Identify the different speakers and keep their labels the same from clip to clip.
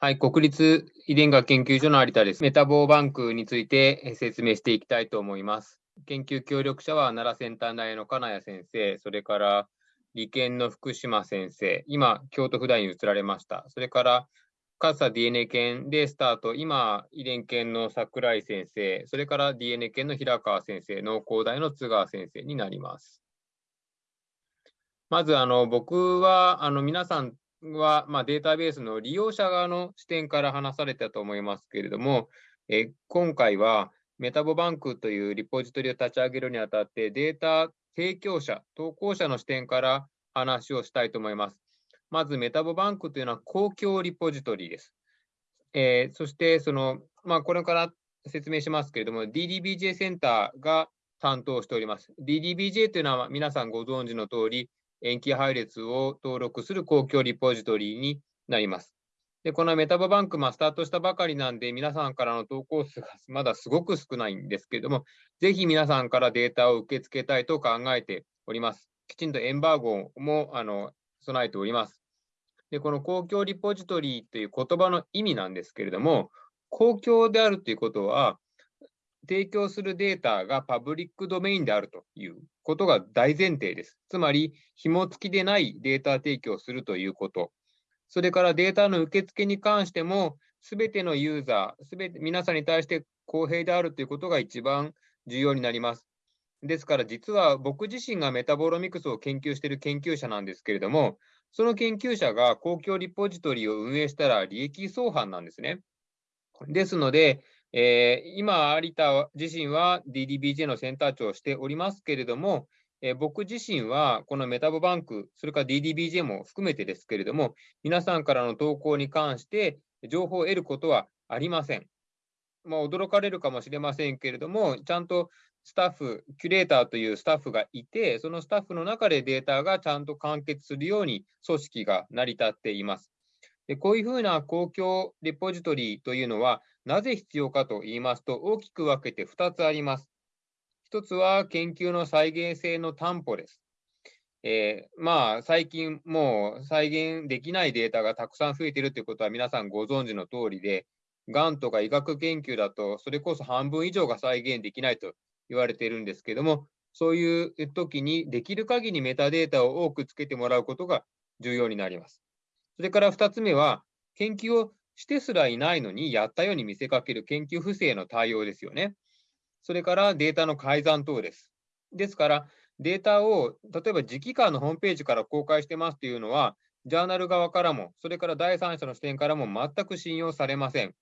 Speaker 1: はい、国立遺伝学研究所の有田です。メタボーバンクについて説明していきたいと思います。研究協力者は奈良先端大の金谷先生、それから理研の福島先生、今、京都府大に移られました。それから、勝 DNA 研でスタート、今、遺伝研の桜井先生、それから DNA 研の平川先生、農工大の津川先生になります。まず、あの僕はあの皆さんは、まあ、データベースの利用者側の視点から話されたと思いますけれども、え今回はメタボバンクというリポジトリを立ち上げるにあたって、データ提供者、投稿者の視点から話をしたいと思います。まず、メタボバンクというのは公共リポジトリです。えー、そして、その、まあ、これから説明しますけれども、DDBJ センターが担当しております。DDBJ というのは皆さんご存知の通り、塩基配列を登録する公共リポジトリになります。でこのメタボバンク、まあ、スタートしたばかりなんで、皆さんからの投稿数がまだすごく少ないんですけれども、ぜひ皆さんからデータを受け付けたいと考えております。きちんとエンバーゴもあの備えております。で、この公共リポジトリという言葉の意味なんですけれども、公共であるということは、提供するデータがパブリックドメインであるということが大前提です。つまり、紐付きでないデータ提供するということ。それからデータの受付に関しても、すべてのユーザー、すべて皆さんに対して公平であるということが一番重要になります。ですから、実は僕自身がメタボロミクスを研究している研究者なんですけれども、その研究者が公共リポジトリを運営したら利益相反なんですね。ですので、えー、今、有田自身は DDBJ のセンター長をしておりますけれども、えー、僕自身はこのメタボバンク、それから DDBJ も含めてですけれども、皆さんからの投稿に関して情報を得ることはありません。まあ、驚かれるかもしれませんけれども、ちゃんとスタッフ、キュレーターというスタッフがいて、そのスタッフの中でデータがちゃんと完結するように組織が成り立っています。でこういうふうな公共レポジトリというのは、なぜ必要かと言いますと、大きく分けて2つあります。1つは研究の再現性の担保です。えー、まあ、最近もう再現できないデータがたくさん増えているということは皆さんご存知の通りで、がんとか医学研究だと、それこそ半分以上が再現できないと言われているんですけども、そういう時にできる限りメタデータを多くつけてもらうことが重要になります。それから2つ目は、研究をしてすらいないのにやったように見せかける研究不正の対応ですよね。それからデータの改ざん等です。ですから、データを例えば次期間のホームページから公開してますというのは、ジャーナル側からも、それから第三者の視点からも全く信用されません。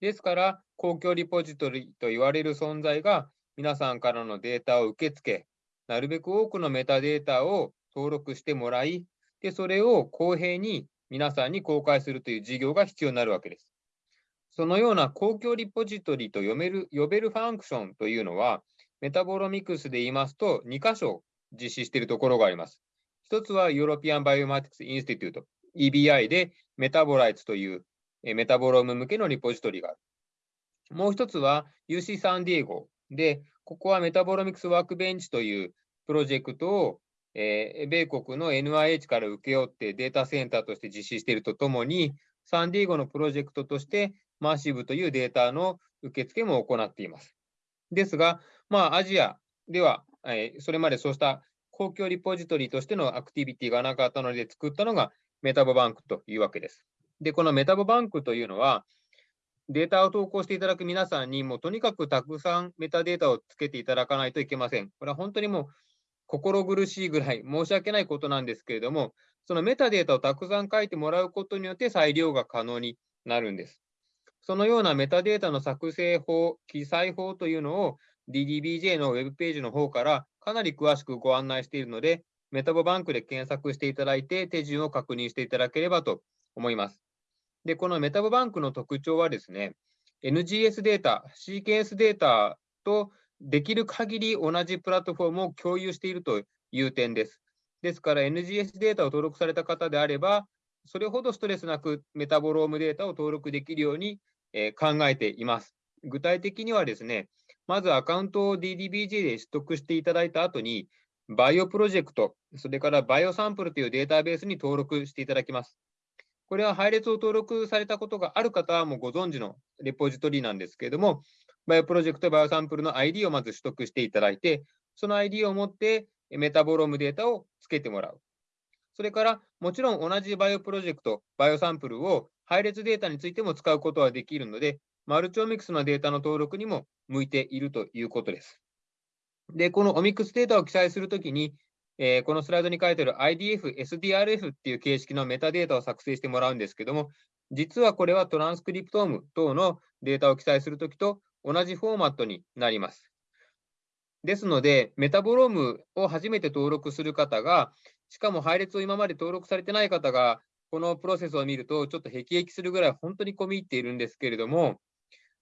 Speaker 1: ですから、公共リポジトリと言われる存在が、皆さんからのデータを受け付け、なるべく多くのメタデータを登録してもらい、でそれを公平に皆さんに公開するという事業が必要になるわけです。そのような公共リポジトリと読める呼べるファンクションというのは、メタボロミクスで言いますと、2箇所実施しているところがあります。一つは European Bioinformatics Institute、EBI で MetaboLights というメタボローム向けのリポジトリがある。もう一つは UC サンディエゴで、ここは Metabolomics Workbench というプロジェクトをえー、米国の NIH から請け負ってデータセンターとして実施しているとともに、サンディエゴのプロジェクトとして MassIVE というデータの受付も行っています。ですが、まあ、アジアでは、えー、それまでそうした公共リポジトリとしてのアクティビティがなかったので作ったのがメタボバンクというわけです。で、このメタボバンクというのは、データを投稿していただく皆さんにもうとにかくたくさんメタデータをつけていただかないといけません。これは本当にもう心苦しいぐらい申し訳ないことなんですけれども、そのメタデータをたくさん書いてもらうことによって裁量が可能になるんです。そのようなメタデータの作成法、記載法というのを DDBJ のウェブページの方からかなり詳しくご案内しているので、メタボバンクで検索していただいて手順を確認していただければと思います。で、このメタボバンクの特徴はですね、NGS データ、シーケンスデータとできる限り同じプラットフォームを共有しているという点です。ですから NGS データを登録された方であれば、それほどストレスなくメタボロームデータを登録できるように、え考えています。具体的にはですね、まずアカウントを DDBJ で取得していただいた後に、バイオプロジェクト、それからバイオサンプルというデータベースに登録していただきます。これは配列を登録されたことがある方はもうご存知のレポジトリなんですけれども、バイオプロジェクトバイオサンプルの ID をまず取得していただいて、その ID を持ってメタボロームデータをつけてもらう。それから、もちろん同じバイオプロジェクト、バイオサンプルを配列データについても使うことはできるので、マルチオミクスのデータの登録にも向いているということです。で、このオミクスデータを記載するときに、えー、このスライドに書いてある IDF、SDRF っていう形式のメタデータを作成してもらうんですけども、実はこれはトランスクリプトーム等のデータを記載するときと同じフォーマットになります。ですので、メタボロームを初めて登録する方が、しかも配列を今まで登録されてない方が、このプロセスを見ると、ちょっと辟易するぐらい本当に込み入っているんですけれども、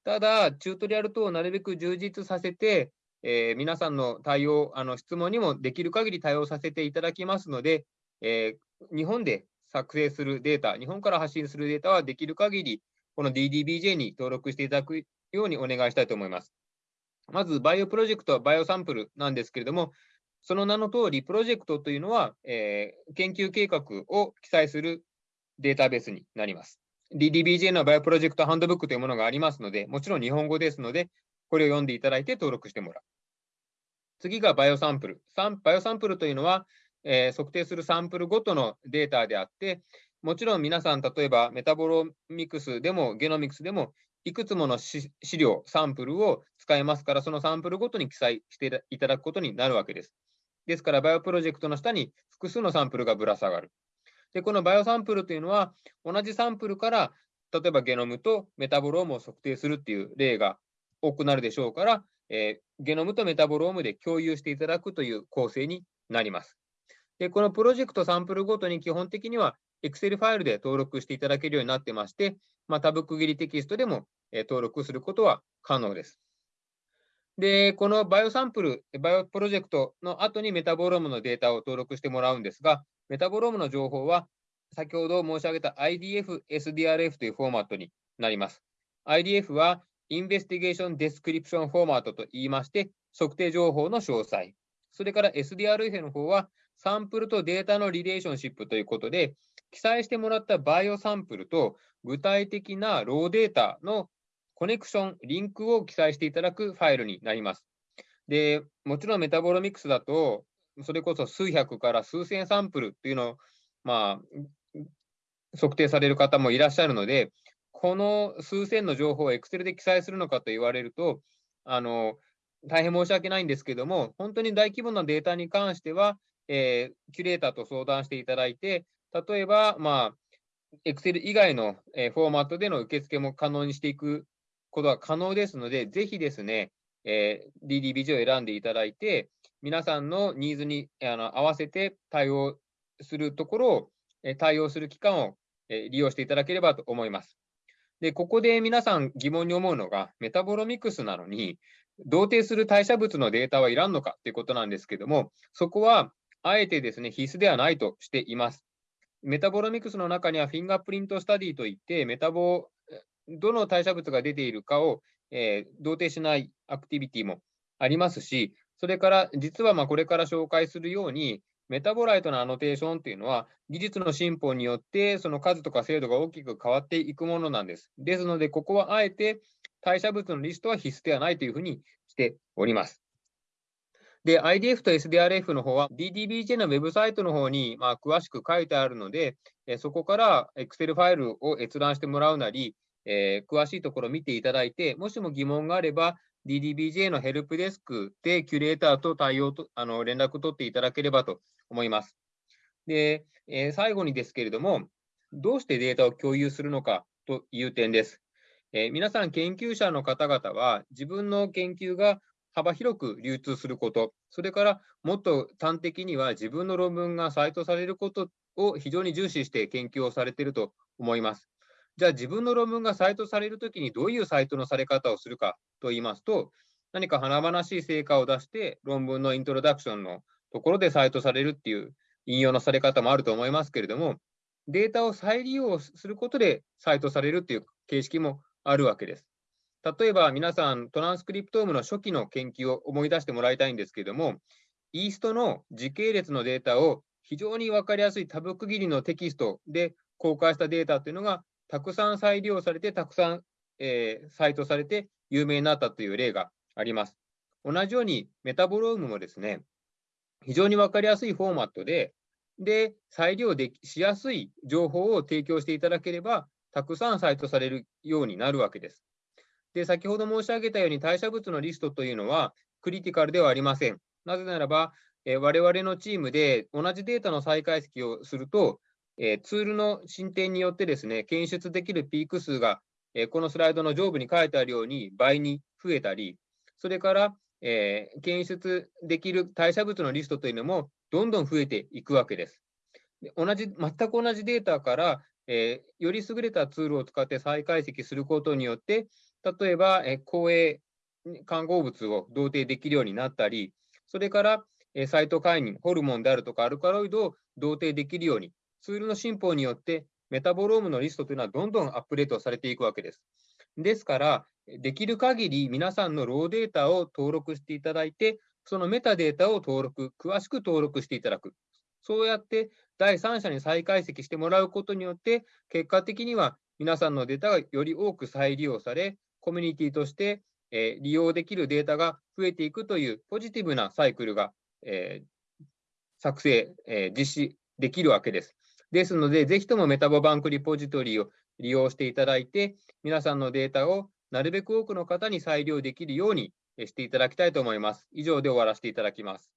Speaker 1: ただ、チュートリアル等をなるべく充実させて、えー、皆さんの対応、あの質問にもできる限り対応させていただきますので、えー、日本で作成するデータ、日本から発信するデータはできる限り、この DDBJ に登録していただくようにお願いしたいと思います。まず、バイオプロジェクトは、バイオサンプルなんですけれども、その名の通り、プロジェクトというのは、えー、研究計画を記載するデータベースになります。DDBJ のバイオプロジェクトハンドブックというものがありますので、もちろん日本語ですので、これを読んでいただいて登録してもらう。次がバイオサンプル。バイオサンプルというのは、えー、測定するサンプルごとのデータであって、もちろん皆さん、例えばメタボロミクスでもゲノミクスでも、いくつもの試料、サンプルを使えますから、そのサンプルごとに記載していただくことになるわけです。ですから、 BioProject の下に複数のサンプルがぶら下がる。で、この BioSample というのは、同じサンプルから、例えばゲノムとメタボロームを測定するっていう例が多くなるでしょうから、えー、ゲノムとメタボロームで共有していただくという構成になります。で、このプロジェクトサンプルごとに基本的には Excel ファイルで登録していただけるようになってまして、まあ、タブ区切りテキストでも、登録することは可能です。で、この BioSample、BioProject の後にメタボロームのデータを登録してもらうんですが、メタボロームの情報は先ほど申し上げた IDF、SDRF というフォーマットになります。IDF は Investigation Description Format と言いまして、測定情報の詳細。それから SDRF の方は、サンプルとデータの relationship ということで、記載してもらった BioSample と具体的なローデータのコネクション、リンクを記載していただくファイルになります。で、もちろんメタボロミクスだと、それこそ数百から数千サンプルっていうのを、まあ、測定される方もいらっしゃるので、この数千の情報を Excel で記載するのかと言われると、あの大変申し訳ないんですけども、本当に大規模なデータに関しては、えー、キュレーターと相談していただいて、例えば、まあ、Excel 以外の、えー、フォーマットでの受付も可能にしていくことは可能ですので、ぜひですね、えー、 DDBJ を選んでいただいて、皆さんのニーズにあの合わせて対応するところを、え対応する機関を、え利用していただければと思います。で、ここで皆さん疑問に思うのが、メタボロミクスなのに、同定する代謝物のデータはいらんのかということなんですけども、そこはあえてですね、必須ではないとしています。メタボロミクスの中には fingerprint study といって、メタボ、どの代謝物が出ているかを、えー、同定しないアクティビティもありますし、それから実はまこれから紹介するように、 metabolite の annotation っていうのは、技術の進歩によって、その数とか精度が大きく変わっていくものなんです。ですので、ここはあえて代謝物のリストは必須ではないというふうにしております。で、IDF と SDRF の方は DDBJ のウェブサイトの方にまあ詳しく書いてあるので、そこから Excel ファイルを閲覧してもらうなり、えー、詳しいところを見ていただいて、もしも疑問があれば、DDBJ のヘルプデスクでキュレーターと対応とあの連絡を取っていただければと思います。で、えー、最後にですけれども、どうしてデータを共有するのかという点です。えー、皆さん、研究者の方々は、自分の研究が幅広く流通すること、それからもっと端的には自分の論文がサイトされることを非常に重視して研究をされていると思います。じゃあ自分の論文がサイトされるときにどういうサイトのされ方をするかと言いますと、何か華々しい成果を出して論文のイントロダクションのところでサイトされるっていう引用のされ方もあると思いますけれども、データを再利用することでサイトされるっていう形式もあるわけです。例えば皆さん、トランスクリプトームの初期の研究を思い出してもらいたいんですけれども、イーストの時系列のデータを非常に分かりやすいタブ区切りのテキストで公開したデータというのがたくさん再利用されて、たくさん、えー、サイトされて有名になったという例があります。同じようにメタボロームもですね、非常に分かりやすいフォーマットで、で、再利用でしやすい情報を提供していただければ、たくさんサイトされるようになるわけです。で、先ほど申し上げたように代謝物のリストというのはクリティカルではありません。なぜならば、えー、我々のチームで同じデータの再解析をすると、えー、ツールの進展によってですね、検出できるピーク数が、えー、このスライドの上部に書いてあるように倍に増えたり、それから、えー、検出できる代謝物のリストというのもどんどん増えていくわけです。で同じ全く同じデータから、え、より優れたツールを使って再解析することによって、例えば、えー、公営看合物を同定できるようになったり、それから、え、サイトカイン、ホルモンであるとかアルカロイドを同定できるように、ツールの進歩によってメタボロームのリストというのはどんどんアップデートされていくわけです。ですから、できる限り皆さんのローデータを登録していただいて、そのメタデータを登録、詳しく登録していただく。そうやって第三者に再解析してもらうことによって、結果的には皆さんのデータがより多く再利用され、コミュニティとして、利用できるデータが増えていくというポジティブなサイクルが、作成、実施できるわけです。ですので、ぜひともメタボバンクリポジトリを利用していただいて、皆さんのデータをなるべく多くの方に再利用できるようにしていただきたいと思います。以上で終わらせていただきます。